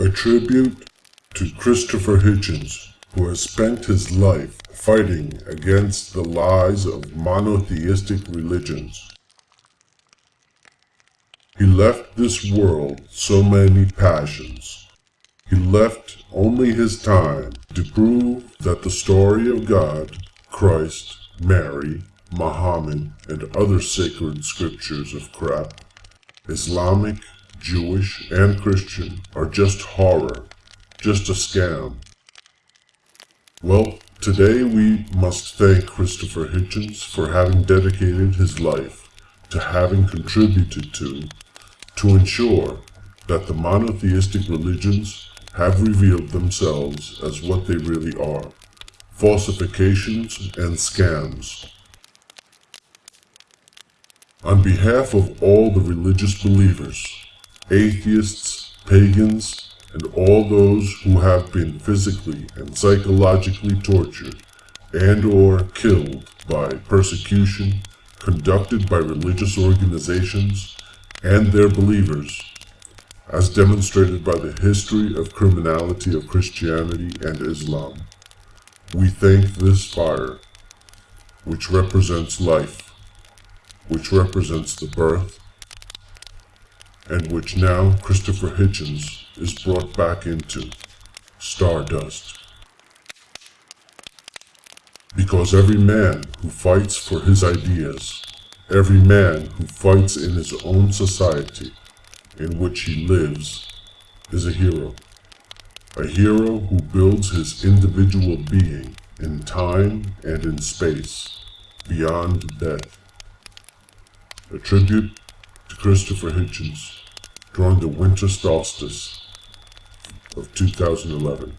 A tribute to Christopher Hitchens, who has spent his life fighting against the lies of monotheistic religions. He left this world so many passions. He left only his time to prove that the story of God, Christ, Mary, Muhammad, and other sacred scriptures of crap, Islamic, Jewish, and Christian, are just horror, just a scam. Well, today we must thank Christopher Hitchens for having dedicated his life to having contributed to, to ensure that the monotheistic religions have revealed themselves as what they really are, falsifications and scams. On behalf of all the religious believers, atheists, pagans, and all those who have been physically and psychologically tortured and or killed by persecution conducted by religious organizations and their believers, as demonstrated by the history of criminality of Christianity and Islam. We thank this fire, which represents life, which represents the birth, and which now Christopher Hitchens is brought back into stardust. Because every man who fights for his ideas, every man who fights in his own society in which he lives, is a hero. A hero who builds his individual being in time and in space, beyond death. A tribute to Christopher Hitchens during the winter solstice of 2011.